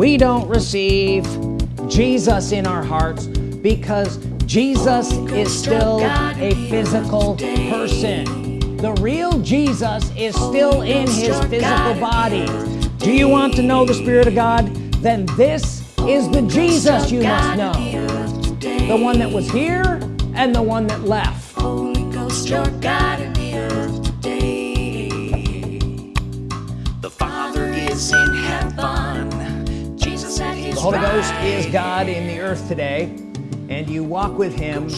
we don't receive Jesus in our hearts because Jesus is still a physical person. The real Jesus is still in his physical body. Do you want to know the Spirit of God? Then this is the Jesus you must know. The one that was here and the one that left the Holy Ghost is God in the earth today and you walk with him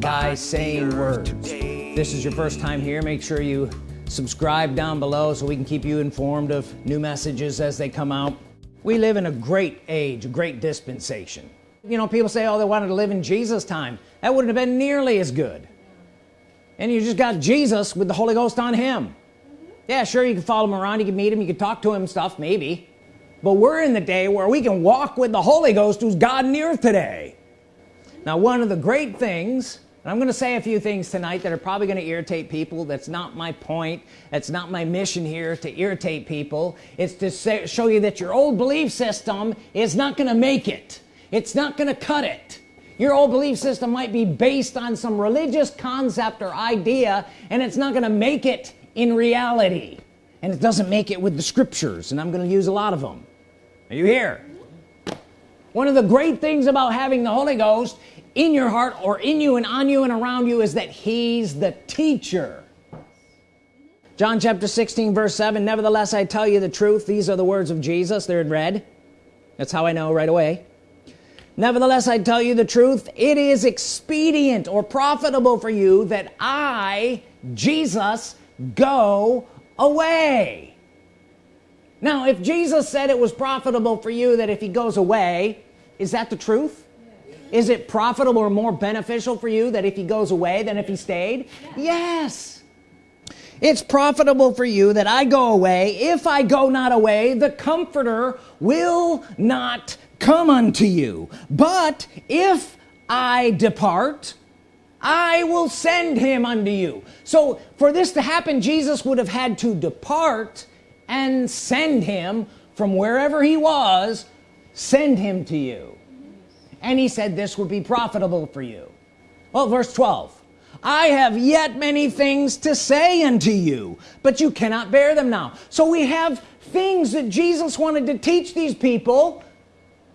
by saying words. This is your first time here. Make sure you subscribe down below so we can keep you informed of new messages as they come out. We live in a great age a great dispensation. You know people say oh they wanted to live in Jesus time. That wouldn't have been nearly as good. And you just got Jesus with the Holy Ghost on him. Yeah sure you can follow him around you can meet him you can talk to him stuff maybe but we're in the day where we can walk with the Holy Ghost who's God earth today. Now one of the great things and I'm gonna say a few things tonight that are probably gonna irritate people that's not my point that's not my mission here to irritate people it's to say, show you that your old belief system is not gonna make it. It's not gonna cut it. Your old belief system might be based on some religious concept or idea and it's not gonna make it in reality. And it doesn't make it with the scriptures and I'm gonna use a lot of them are you here? One of the great things about having the Holy Ghost in your heart or in you and on you and around you is that he's the teacher. John chapter 16 verse 7 nevertheless I tell you the truth. These are the words of Jesus. They're in red. That's how I know right away. Nevertheless I tell you the truth. It is expedient or profitable for you that I Jesus go away now if Jesus said it was profitable for you that if he goes away is that the truth? Is it profitable or more beneficial for you that if he goes away than if he stayed? Yes. It's profitable for you that I go away. If I go not away the comforter will not come unto you. But if I depart I will send him unto you. So for this to happen Jesus would have had to depart and send him from wherever he was send him to you. And he said this would be profitable for you. Well verse 12 I have yet many things to say unto you but you cannot bear them now. So we have things that Jesus wanted to teach these people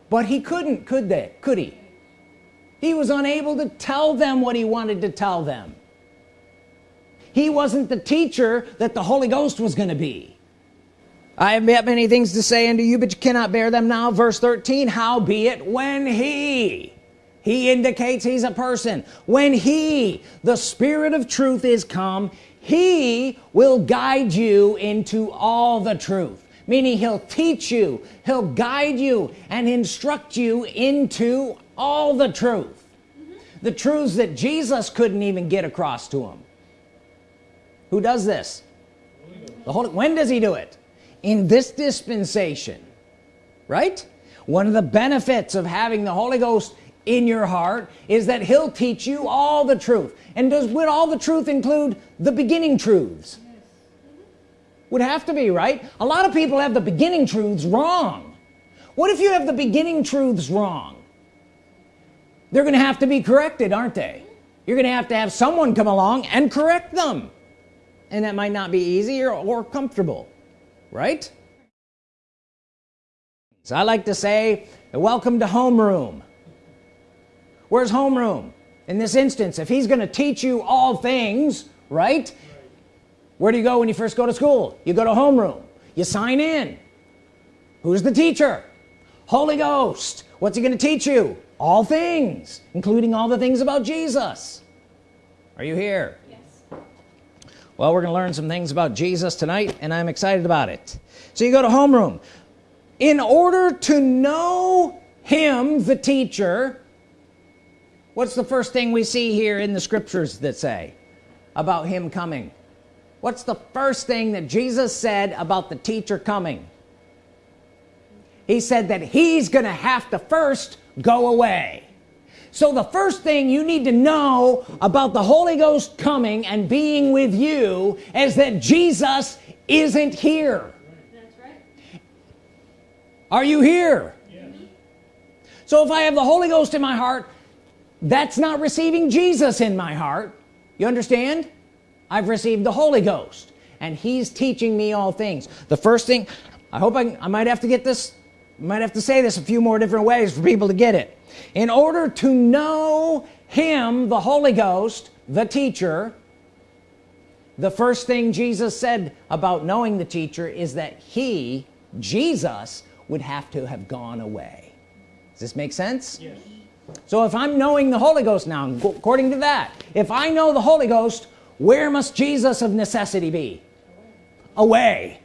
but he couldn't could they? Could he? He was unable to tell them what he wanted to tell them. He wasn't the teacher that the Holy Ghost was going to be I have yet many things to say unto you but you cannot bear them now. Verse 13 how be it when he he indicates he's a person when he the spirit of truth is come he will guide you into all the truth. Meaning he'll teach you he'll guide you and instruct you into all the truth. The truths that Jesus couldn't even get across to him. Who does this? The Holy when does he do it in this dispensation right? One of the benefits of having the Holy Ghost in your heart is that he'll teach you all the truth. And does would all the truth include the beginning truths? Would have to be right? A lot of people have the beginning truths wrong. What if you have the beginning truths wrong? They're gonna have to be corrected aren't they? You're gonna have to have someone come along and correct them. And that might not be easy or, or comfortable right? So I like to say welcome to homeroom. Where's homeroom? In this instance if he's gonna teach you all things right? Where do you go when you first go to school? You go to homeroom. You sign in. Who's the teacher? Holy Ghost. What's he gonna teach you? All things including all the things about Jesus. Are you here well we're gonna learn some things about Jesus tonight and I'm excited about it. So you go to homeroom. In order to know him the teacher what's the first thing we see here in the scriptures that say about him coming? What's the first thing that Jesus said about the teacher coming? He said that he's gonna have to first go away so the first thing you need to know about the Holy Ghost coming and being with you is that Jesus isn't here That's right. are you here Yeah. so if I have the Holy Ghost in my heart that's not receiving Jesus in my heart you understand I've received the Holy Ghost and he's teaching me all things the first thing I hope I, I might have to get this might have to say this a few more different ways for people to get it. In order to know him the Holy Ghost the teacher the first thing Jesus said about knowing the teacher is that he Jesus would have to have gone away. Does this make sense? Yes. so if I'm knowing the Holy Ghost now according to that if I know the Holy Ghost where must Jesus of necessity be? Away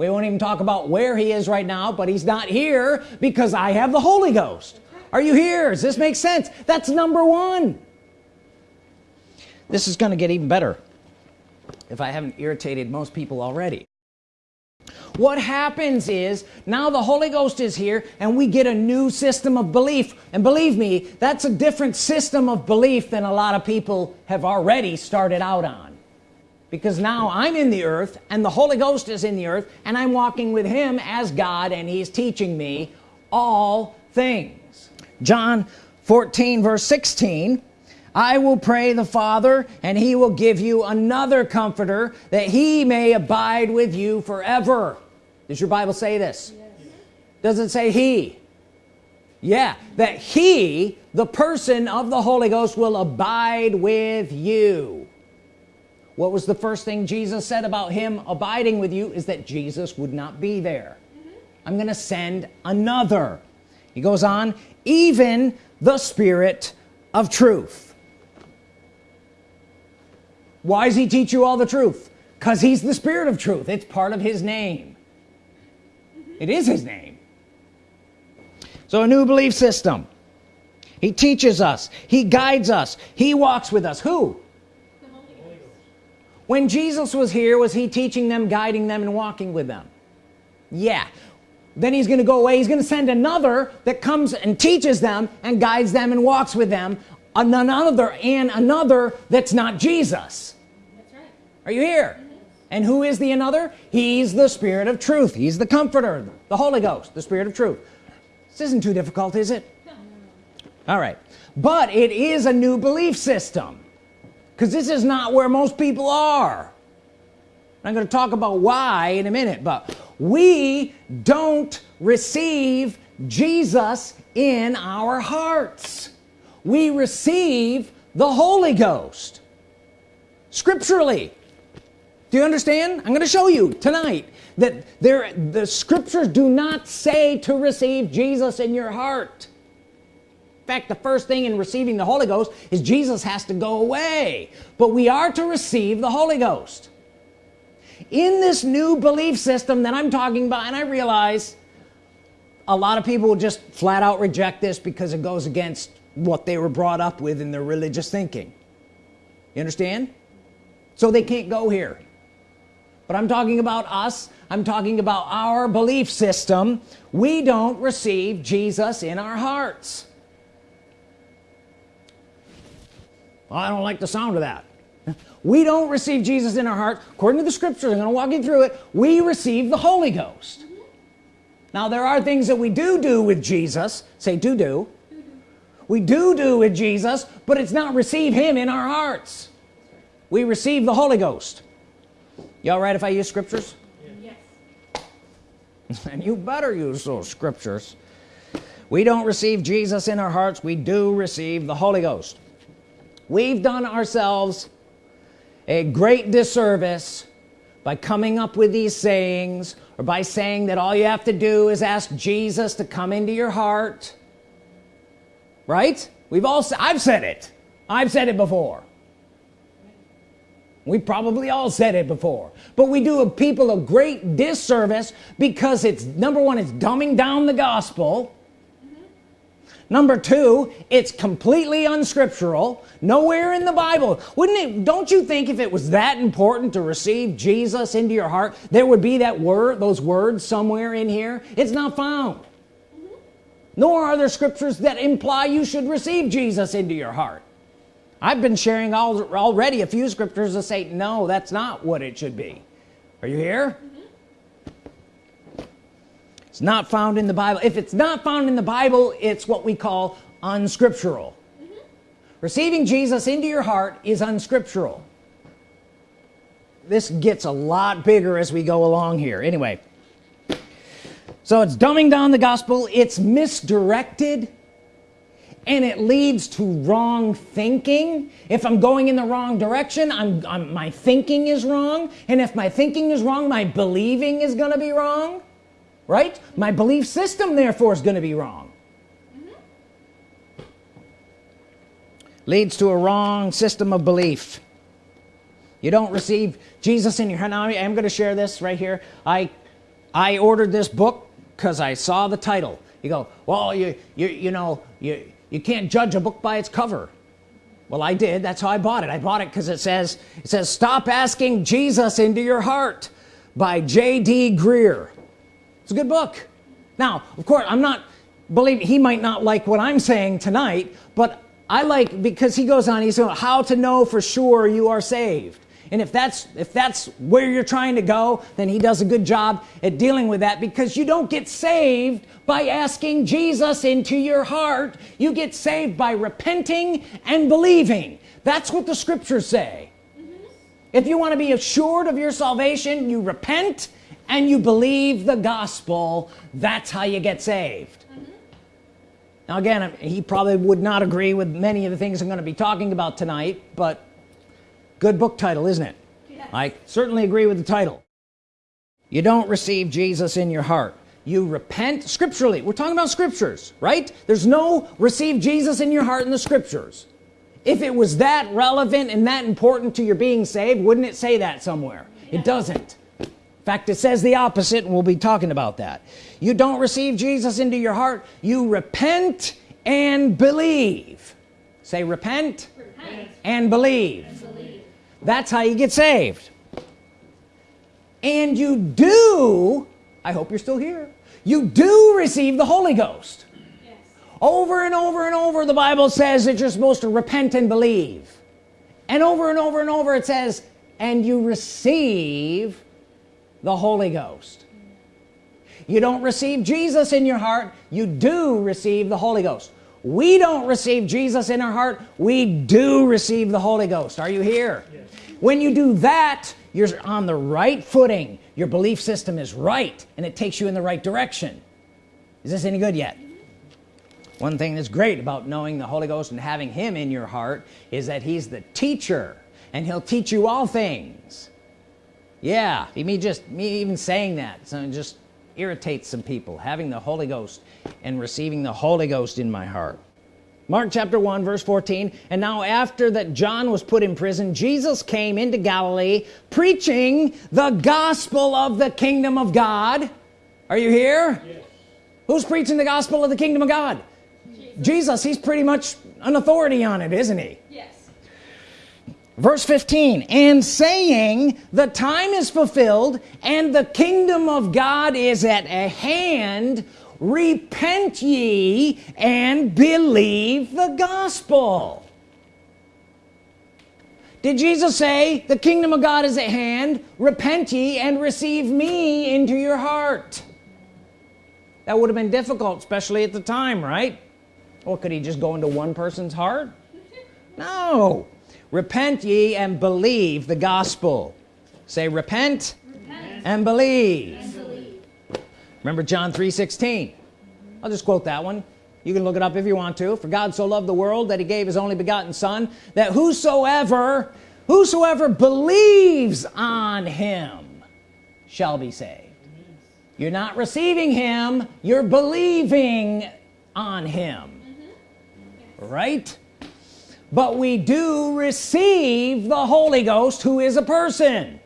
we won't even talk about where he is right now but he's not here because I have the Holy Ghost. Are you here? Does this make sense? That's number one. This is gonna get even better if I haven't irritated most people already. What happens is now the Holy Ghost is here and we get a new system of belief. And believe me that's a different system of belief than a lot of people have already started out on because now I'm in the earth and the Holy Ghost is in the earth and I'm walking with him as God and he's teaching me all things. John 14 verse 16 I will pray the Father and he will give you another comforter that he may abide with you forever. Does your Bible say this? Yes. does it say he? Yeah that he the person of the Holy Ghost will abide with you what was the first thing Jesus said about him abiding with you is that Jesus would not be there. Mm -hmm. I'm gonna send another. He goes on even the Spirit of truth. Why does he teach you all the truth? Because he's the spirit of truth. It's part of his name. It is his name. So a new belief system. He teaches us. He guides us. He walks with us. Who when Jesus was here was he teaching them guiding them and walking with them? Yeah. Then he's gonna go away. He's gonna send another that comes and teaches them and guides them and walks with them another and another that's not Jesus. That's right. are you here? Mm -hmm. and who is the another? He's the spirit of truth. He's the comforter the Holy Ghost the spirit of truth. This isn't too difficult is it? No. all right. But it is a new belief system because this is not where most people are. I'm going to talk about why in a minute but we don't receive Jesus in our hearts. We receive the Holy Ghost scripturally. Do you understand? I'm gonna show you tonight that there the scriptures do not say to receive Jesus in your heart fact the first thing in receiving the Holy Ghost is Jesus has to go away. But we are to receive the Holy Ghost. In this new belief system that I'm talking about and I realize a lot of people just flat out reject this because it goes against what they were brought up with in their religious thinking. You understand? So they can't go here. But I'm talking about us. I'm talking about our belief system. We don't receive Jesus in our hearts well, I don't like the sound of that. We don't receive Jesus in our heart. According to the scriptures I'm gonna walk you through it. We receive the Holy Ghost. Now there are things that we do do with Jesus. Say do do. We do do with Jesus but it's not receive him in our hearts. We receive the Holy Ghost. Y'all right if I use scriptures? Yes. And you better use those scriptures. We don't receive Jesus in our hearts. We do receive the Holy Ghost we've done ourselves a great disservice by coming up with these sayings or by saying that all you have to do is ask Jesus to come into your heart. Right? We've all I've said it. I've said it before. We probably all said it before. But we do a people a great disservice because it's number one it's dumbing down the gospel number two it's completely unscriptural nowhere in the Bible. Wouldn't it don't you think if it was that important to receive Jesus into your heart there would be that word those words somewhere in here? It's not found. Nor are there scriptures that imply you should receive Jesus into your heart. I've been sharing all, already a few scriptures that say no that's not what it should be. Are you here it's not found in the Bible. If it's not found in the Bible it's what we call unscriptural. Mm -hmm. receiving Jesus into your heart is unscriptural. This gets a lot bigger as we go along here. Anyway so it's dumbing down the gospel it's misdirected and it leads to wrong thinking. If I'm going in the wrong direction I'm, I'm, my thinking is wrong and if my thinking is wrong my believing is gonna be wrong right? My belief system therefore is gonna be wrong. Mm -hmm. leads to a wrong system of belief. You don't receive Jesus in your heart now I'm going to share this right here. I I ordered this book because I saw the title. You go well you you you know you you can't judge a book by its cover. Well I did. That's how I bought it. I bought it because it says it says stop asking Jesus into your heart by J.D. Greear it's a good book. Now of course I'm not believe he might not like what I'm saying tonight but I like because he goes on he's going how to know for sure you are saved. And if that's if that's where you're trying to go then he does a good job at dealing with that because you don't get saved by asking Jesus into your heart. You get saved by repenting and believing. That's what the scriptures say. Mm -hmm. if you want to be assured of your salvation you repent and you believe the gospel that's how you get saved. Mm -hmm. now again he probably would not agree with many of the things I'm going to be talking about tonight but good book title isn't it? Yes. I certainly agree with the title. You don't receive Jesus in your heart. You repent scripturally. We're talking about scriptures right? There's no receive Jesus in your heart in the scriptures. If it was that relevant and that important to your being saved wouldn't it say that somewhere? It doesn't fact it says the opposite and we'll be talking about that you don't receive Jesus into your heart you repent and believe say repent, repent. and believe that's how you get saved and you do I hope you're still here you do receive the Holy Ghost yes. over and over and over the Bible says that you're supposed to repent and believe and over and over and over it says and you receive the Holy Ghost. You don't receive Jesus in your heart you do receive the Holy Ghost. We don't receive Jesus in our heart we do receive the Holy Ghost. Are you here? Yes. When you do that you're on the right footing. Your belief system is right and it takes you in the right direction. Is this any good yet? One thing that's great about knowing the Holy Ghost and having him in your heart is that he's the teacher and he'll teach you all things yeah me just me even saying that so it just irritates some people having the Holy Ghost and receiving the Holy Ghost in my heart. Mark chapter 1 verse 14 and now after that John was put in prison Jesus came into Galilee preaching the gospel of the kingdom of God. Are you here? Yes. who's preaching the gospel of the kingdom of God? Jesus. Jesus he's pretty much an authority on it isn't he? Yes verse 15 and saying the time is fulfilled and the kingdom of God is at a hand. Repent ye and believe the gospel. Did Jesus say the kingdom of God is at hand. Repent ye and receive me into your heart? That would have been difficult especially at the time right? Or could he just go into one person's heart? No repent ye and believe the gospel. Say repent, repent. and believe, and believe remember John 3 16 I'll just quote that one. You can look it up if you want to. For God so loved the world that he gave his only begotten son that whosoever whosoever believes on him shall be saved. You're not receiving him you're believing on him. Right but we do receive the Holy Ghost who is a person.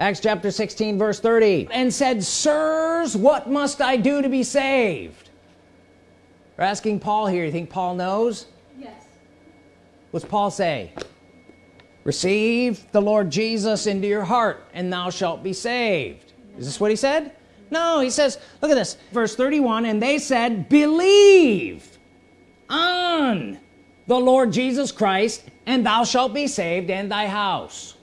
Acts chapter 16 verse 30 and said sirs what must I do to be saved? We're asking Paul here. You think Paul knows? Yes. What's Paul say? Receive the Lord Jesus into your heart and thou shalt be saved. Is this what he said? No he says look at this. Verse 31 and they said believe on the Lord Jesus Christ and thou shalt be saved and thy house.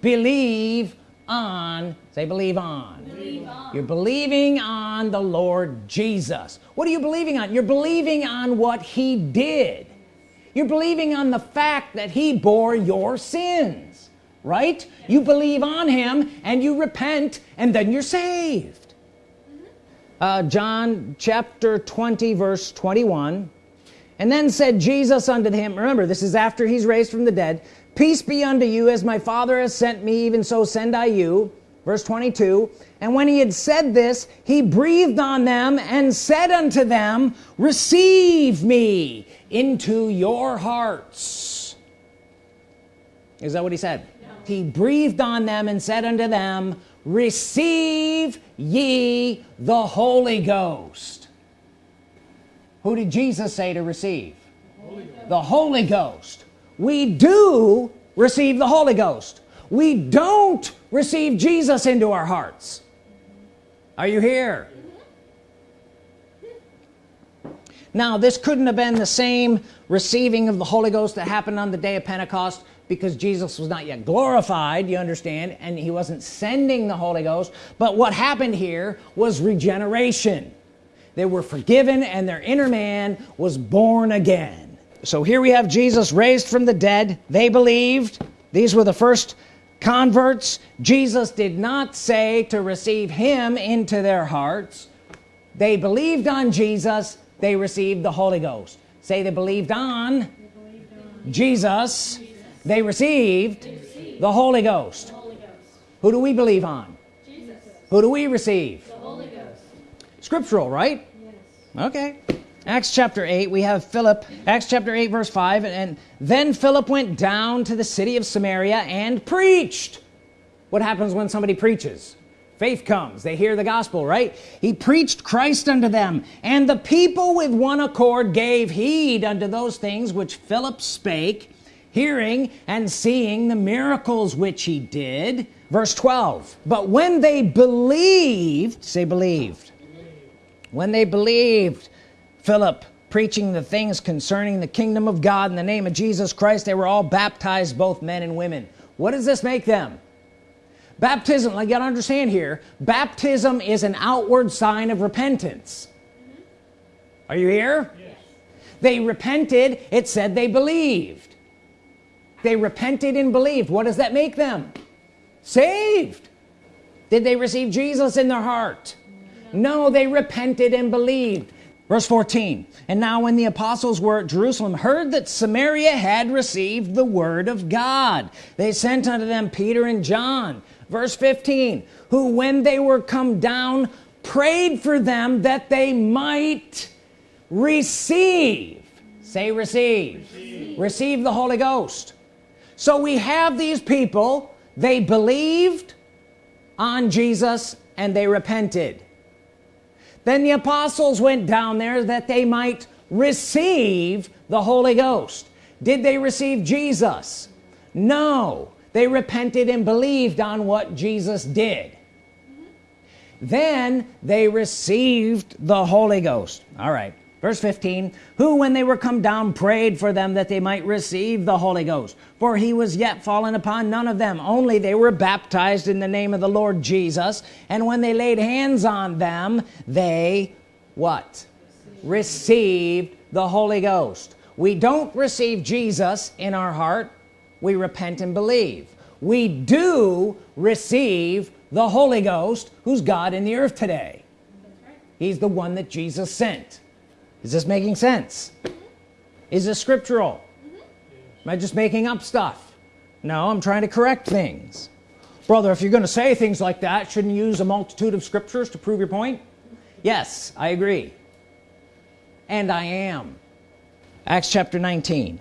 Believe on say believe on. believe on. You're believing on the Lord Jesus. What are you believing on? You're believing on what he did. You're believing on the fact that he bore your sins right? You believe on him and you repent and then you're saved. Uh, John chapter 20 verse 21 and then said Jesus unto him remember this is after he's raised from the dead. Peace be unto you as my father has sent me even so send I you. Verse 22 and when he had said this he breathed on them and said unto them receive me into your hearts. Is that what he said? No. he breathed on them and said unto them receive ye the Holy Ghost who did Jesus say to receive? Holy the Holy Ghost. We do receive the Holy Ghost. We don't receive Jesus into our hearts. Are you here? Now this couldn't have been the same receiving of the Holy Ghost that happened on the day of Pentecost because Jesus was not yet glorified you understand and he wasn't sending the Holy Ghost. But what happened here was regeneration they were forgiven and their inner man was born again so here we have Jesus raised from the dead they believed these were the first converts Jesus did not say to receive him into their hearts they believed on Jesus they received the Holy Ghost say they believed on, they believed on Jesus. Jesus. They, received they received the Holy Ghost. the Holy Ghost who do we believe on Jesus. who do we receive the Holy Ghost scriptural right? Yes. okay. Acts chapter 8 we have Philip. Acts chapter 8 verse 5 and then Philip went down to the city of Samaria and preached. What happens when somebody preaches? Faith comes. They hear the gospel right? He preached Christ unto them and the people with one accord gave heed unto those things which Philip spake hearing and seeing the miracles which he did. Verse 12 but when they believed say believed when they believed Philip preaching the things concerning the kingdom of God in the name of Jesus Christ they were all baptized both men and women. What does this make them? Baptism like you gotta understand here baptism is an outward sign of repentance. Are you here? Yes. they repented it said they believed. They repented and believed. What does that make them? Saved. Did they receive Jesus in their heart no, no they repented and believed. Verse 14 and now when the apostles were at Jerusalem heard that Samaria had received the word of God they sent unto them Peter and John. Verse 15 who when they were come down prayed for them that they might receive. Say receive. Receive, receive the Holy Ghost. So we have these people. They believed on Jesus and they repented then the apostles went down there that they might receive the Holy Ghost. Did they receive Jesus? No. They repented and believed on what Jesus did. Then they received the Holy Ghost. All right verse 15 who when they were come down prayed for them that they might receive the Holy Ghost. For he was yet fallen upon none of them. Only they were baptized in the name of the Lord Jesus. And when they laid hands on them they what? Received the Holy Ghost. We don't receive Jesus in our heart. We repent and believe. We do receive the Holy Ghost who's God in the earth today. He's the one that Jesus sent is this making sense? Mm-hmm. Is this scriptural? Mm-hmm. Am I just making up stuff? No I'm trying to correct things. Brother if you're gonna say things like that shouldn't you use a multitude of scriptures to prove your point? Yes I agree. And I am. Acts chapter 19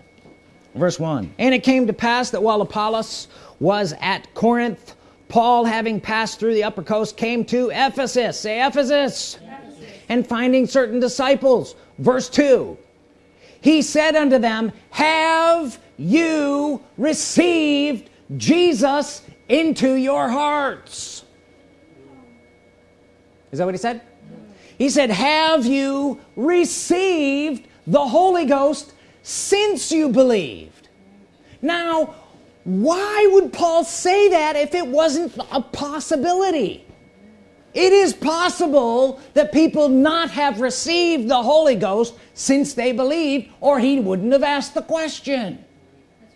verse 1 and it came to pass that while Apollos was at Corinth Paul having passed through the upper coast came to Ephesus. Say Ephesus, Ephesus. And finding certain disciples. Verse 2 he said unto them have you received Jesus into your hearts? Is that what he said? He said have you received the Holy Ghost since you believed? Now why would Paul say that if it wasn't a possibility it is possible that people not have received the Holy Ghost since they believed or he wouldn't have asked the question.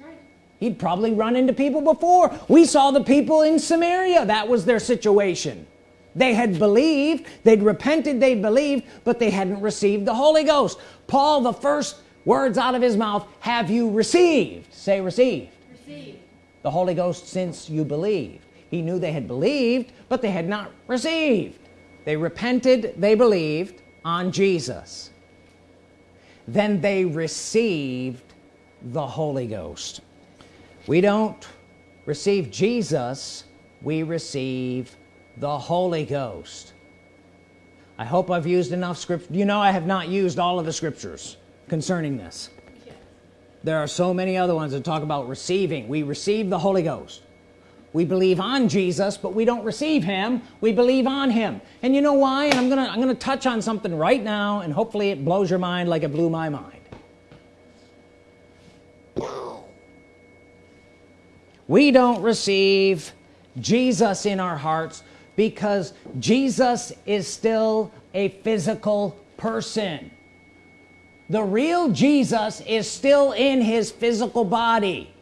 Right. he'd probably run into people before. We saw the people in Samaria. That was their situation. They had believed they'd repented they believed but they hadn't received the Holy Ghost. Paul the first words out of his mouth have you received? Say received, received. the Holy Ghost since you believed he knew they had believed but they had not received. They repented they believed on Jesus. Then they received the Holy Ghost. We don't receive Jesus we receive the Holy Ghost. I hope I've used enough script you know I have not used all of the scriptures concerning this. There are so many other ones that talk about receiving. We receive the Holy Ghost we believe on Jesus but we don't receive him. We believe on him. And you know why? And I'm gonna I'm gonna touch on something right now and hopefully it blows your mind like it blew my mind. We don't receive Jesus in our hearts because Jesus is still a physical person. The real Jesus is still in his physical body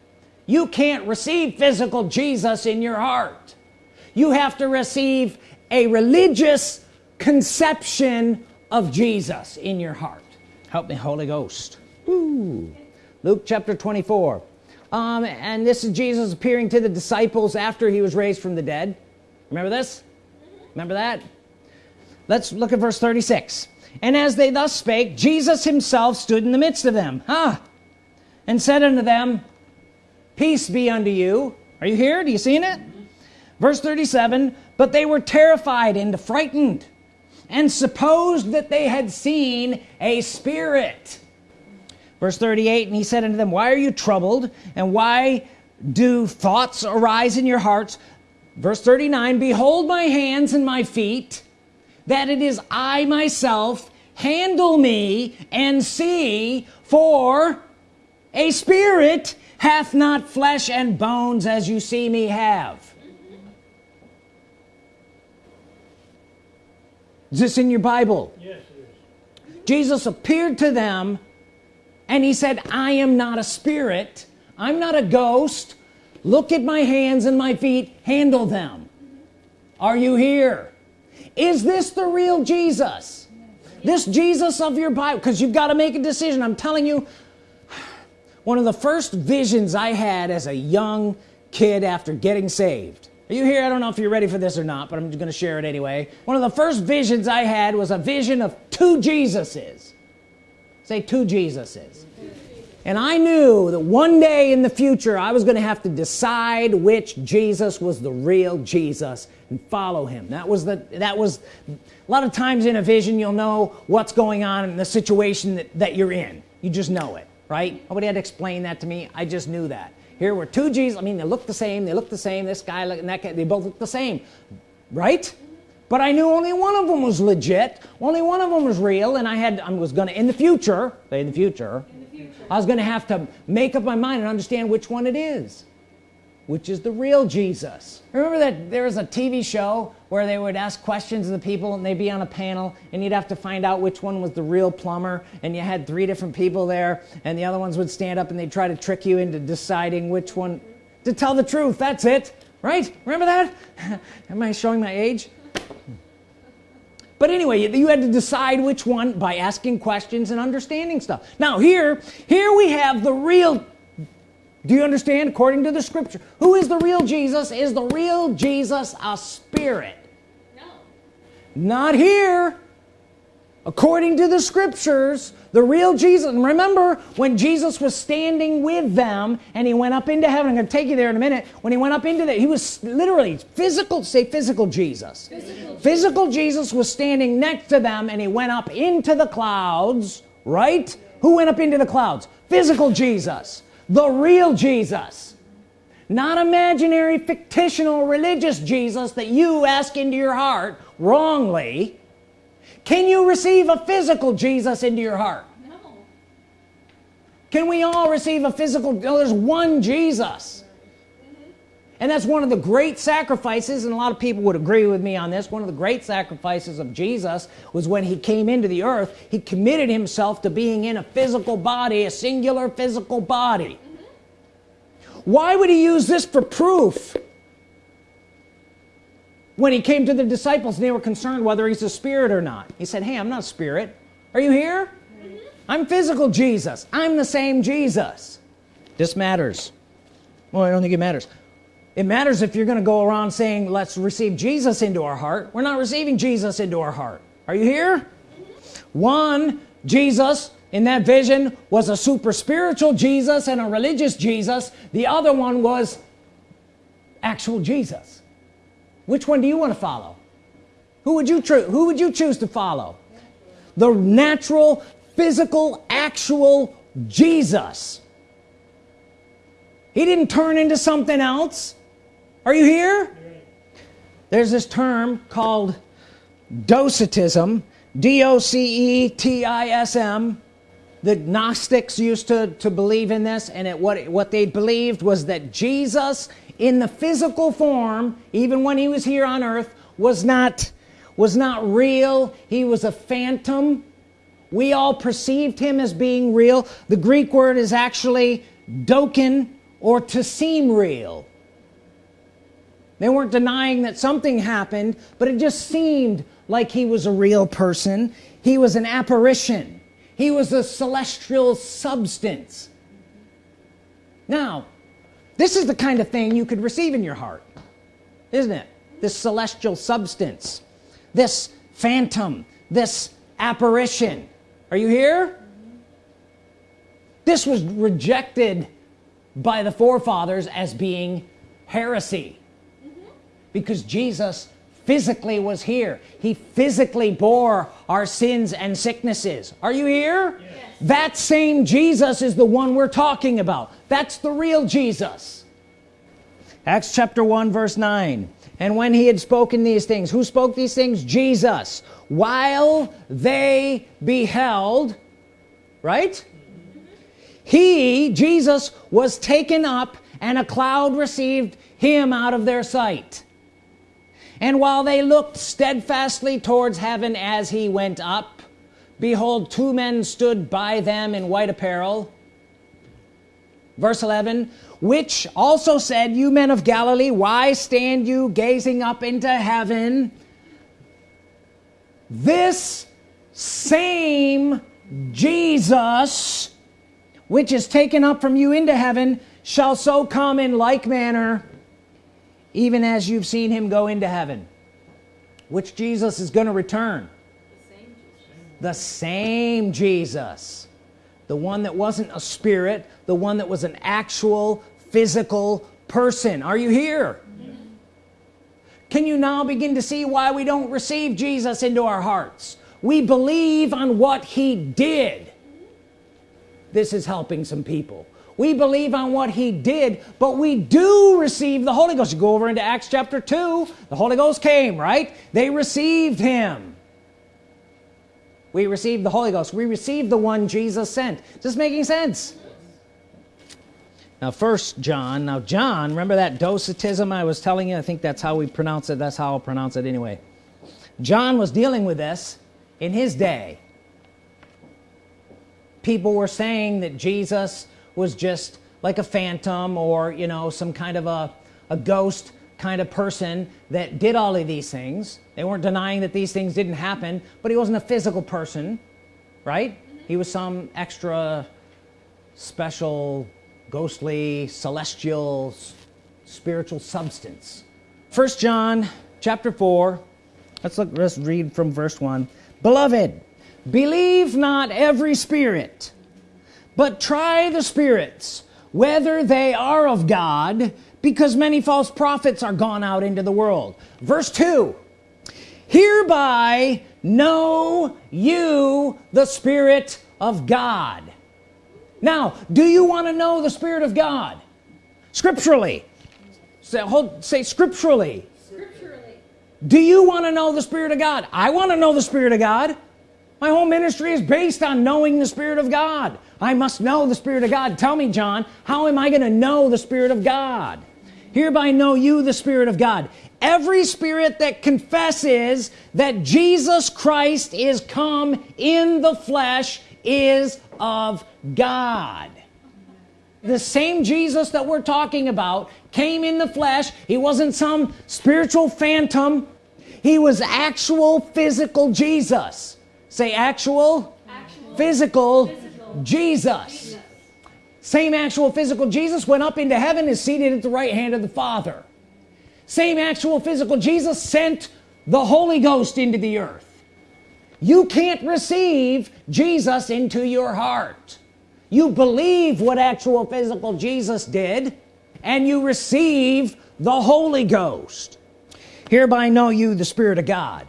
you can't receive physical Jesus in your heart. You have to receive a religious conception of Jesus in your heart. Help me Holy Ghost. Woo. Luke chapter 24 um, and this is Jesus appearing to the disciples after he was raised from the dead. Remember this? Remember that? Let's look at verse 36 and as they thus spake Jesus himself stood in the midst of them huh and said unto them peace be unto you. Are you here? Do you seen it? Verse 37 but they were terrified and frightened and supposed that they had seen a spirit. Verse 38 and he said unto them why are you troubled? And why do thoughts arise in your hearts verse 39 behold my hands and my feet that it is I myself handle me and see for a spirit hath not flesh and bones as you see me have. Is this in your Bible? Yes Jesus appeared to them and he said I am not a spirit. I'm not a ghost. Look at my hands and my feet. Handle them. Are you here? Is this the real Jesus? This Jesus of your Bible because you've got to make a decision. I'm telling you one of the first visions I had as a young kid after getting saved. Are you here? I don't know if you're ready for this or not but I'm gonna share it anyway. One of the first visions I had was a vision of two Jesuses. Say two Jesuses. And I knew that one day in the future I was gonna have to decide which Jesus was the real Jesus and follow him. That was the that was a lot of times in a vision you'll know what's going on in the situation that, that you're in. You just know it right? Nobody had to explain that to me. I just knew that. Here were two G's. I mean they look the same. They look the same. This guy and that guy they both look the same. Right? But I knew only one of them was legit. Only one of them was real and I had I was gonna in the future in the future, in the future. I was gonna have to make up my mind and understand which one it is which is the real Jesus. Remember that there was a TV show where they would ask questions of the people and they'd be on a panel and you'd have to find out which one was the real plumber and you had three different people there and the other ones would stand up and they'd try to trick you into deciding which one to tell the truth. That's it right? Remember that? Am I showing my age? But anyway you had to decide which one by asking questions and understanding stuff. Now here here we have the real do you understand? According to the scripture. Who is the real Jesus? Is the real Jesus a spirit? No. Not here. According to the scriptures the real Jesus and remember when Jesus was standing with them and he went up into heaven. I'm gonna take you there in a minute. When he went up into that he was literally physical say physical Jesus. Physical. physical Jesus was standing next to them and he went up into the clouds right? Who went up into the clouds? Physical Jesus the real Jesus. Not imaginary fictional religious Jesus that you ask into your heart wrongly. Can you receive a physical Jesus into your heart? No. can we all receive a physical no, there's one Jesus and that's one of the great sacrifices and a lot of people would agree with me on this one of the great sacrifices of Jesus was when he came into the earth he committed himself to being in a physical body a singular physical body. Why would he use this for proof? When he came to the disciples and they were concerned whether he's a spirit or not. He said hey I'm not a spirit. Are you here? Mm-hmm. I'm physical Jesus. I'm the same Jesus. This matters. Well I don't think it matters it matters if you're gonna go around saying let's receive Jesus into our heart. We're not receiving Jesus into our heart. Are you here? One Jesus in that vision was a super spiritual Jesus and a religious Jesus. The other one was actual Jesus. Which one do you want to follow? Who would you who would you choose to follow? The natural physical actual Jesus. He didn't turn into something else are you here? There's this term called docetism d-o-c-e-t-i-s-m the Gnostics used to to believe in this and it what what they believed was that Jesus in the physical form even when he was here on earth was not was not real. He was a phantom. We all perceived him as being real. The Greek word is actually dokein or to seem real they weren't denying that something happened but it just seemed like he was a real person. He was an apparition. He was a celestial substance. Now this is the kind of thing you could receive in your heart isn't it? This celestial substance this phantom this apparition. Are you here? This was rejected by the forefathers as being heresy because Jesus physically was here. He physically bore our sins and sicknesses. Are you here? Yes. that same Jesus is the one we're talking about. That's the real Jesus. Acts chapter 1 verse 9 and when he had spoken these things who spoke these things? Jesus. While they beheld right? He Jesus was taken up and a cloud received him out of their sight and while they looked steadfastly towards heaven as he went up behold two men stood by them in white apparel. Verse 11 which also said you men of Galilee why stand you gazing up into heaven? This same Jesus which is taken up from you into heaven shall so come in like manner even as you've seen him go into heaven which Jesus is going to return. The same Jesus. The one that wasn't a spirit the one that was an actual physical person. Are you here? Can you now begin to see why we don't receive Jesus into our hearts? We believe on what he did. This is helping some people we believe on what he did but we do receive the Holy Ghost. You go over into Acts chapter 2 the Holy Ghost came right? They received him. We received the Holy Ghost. We received the one Jesus sent. Is this making sense? Now first John now John remember that docetism I was telling you? I think that's how we pronounce it. That's how I'll pronounce it anyway. John was dealing with this in his day. People were saying that Jesus was just like a phantom or you know some kind of a, a ghost kind of person that did all of these things. They weren't denying that these things didn't happen but he wasn't a physical person right? He was some extra special ghostly celestial spiritual substance. First John chapter 4 let's look let's read from verse 1 beloved believe not every spirit but try the spirits whether they are of God because many false prophets are gone out into the world. Verse 2 hereby know you the Spirit of God. Now do you want to know the Spirit of God? Scripturally. Say, hold, say scripturally. scripturally. Do you want to know the Spirit of God? I want to know the Spirit of God my whole ministry is based on knowing the Spirit of God. I must know the Spirit of God. Tell me John how am I gonna know the Spirit of God? Hereby know you the Spirit of God. Every spirit that confesses that Jesus Christ is come in the flesh is of God. The same Jesus that we're talking about came in the flesh. He wasn't some spiritual phantom. He was actual physical Jesus say actual, actual. Physical, physical, Jesus. Jesus. Same actual physical Jesus went up into heaven is seated at the right hand of the Father. Same actual physical Jesus sent the Holy Ghost into the earth. You can't receive Jesus into your heart. You believe what actual physical Jesus did and you receive the Holy Ghost. Hereby know you the Spirit of God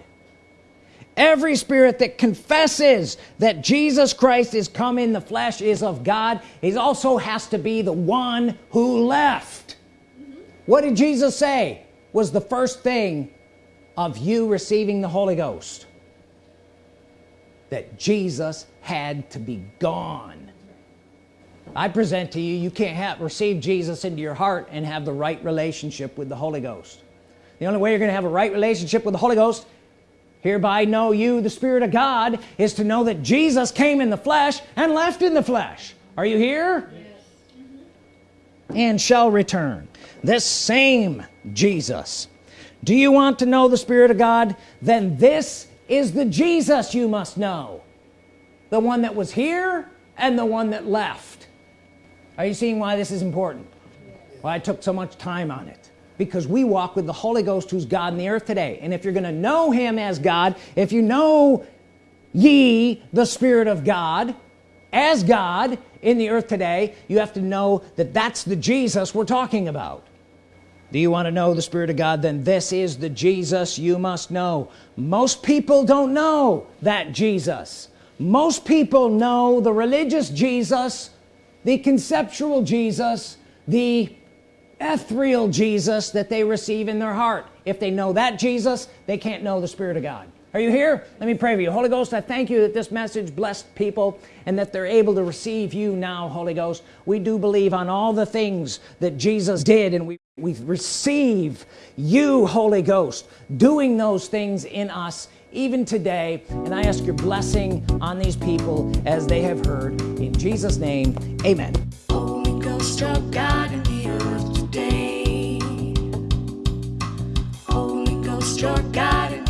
every spirit that confesses that Jesus Christ is come in the flesh is of God he also has to be the one who left. Mm -hmm. what did Jesus say was the first thing of you receiving the Holy Ghost? That Jesus had to be gone. I present to you you can't have receive Jesus into your heart and have the right relationship with the Holy Ghost. The only way you're gonna have a right relationship with the Holy Ghost hereby know you the Spirit of God is to know that Jesus came in the flesh and left in the flesh. Are you here? Yes. and shall return. This same Jesus. Do you want to know the Spirit of God? Then this is the Jesus you must know. The one that was here and the one that left. Are you seeing why this is important? Why I took so much time on it because we walk with the Holy Ghost who's God in the earth today. And if you're gonna know him as God if you know ye the Spirit of God as God in the earth today you have to know that that's the Jesus we're talking about. Do you want to know the Spirit of God? Then this is the Jesus you must know. Most people don't know that Jesus. Most people know the religious Jesus the conceptual Jesus the ethereal Jesus that they receive in their heart. If they know that Jesus they can't know the Spirit of God. Are you here? Let me pray for you. Holy Ghost I thank you that this message blessed people and that they're able to receive you now Holy Ghost. We do believe on all the things that Jesus did and we we receive you Holy Ghost doing those things in us even today. And I ask your blessing on these people as they have heard. In Jesus name amen trust your guidance.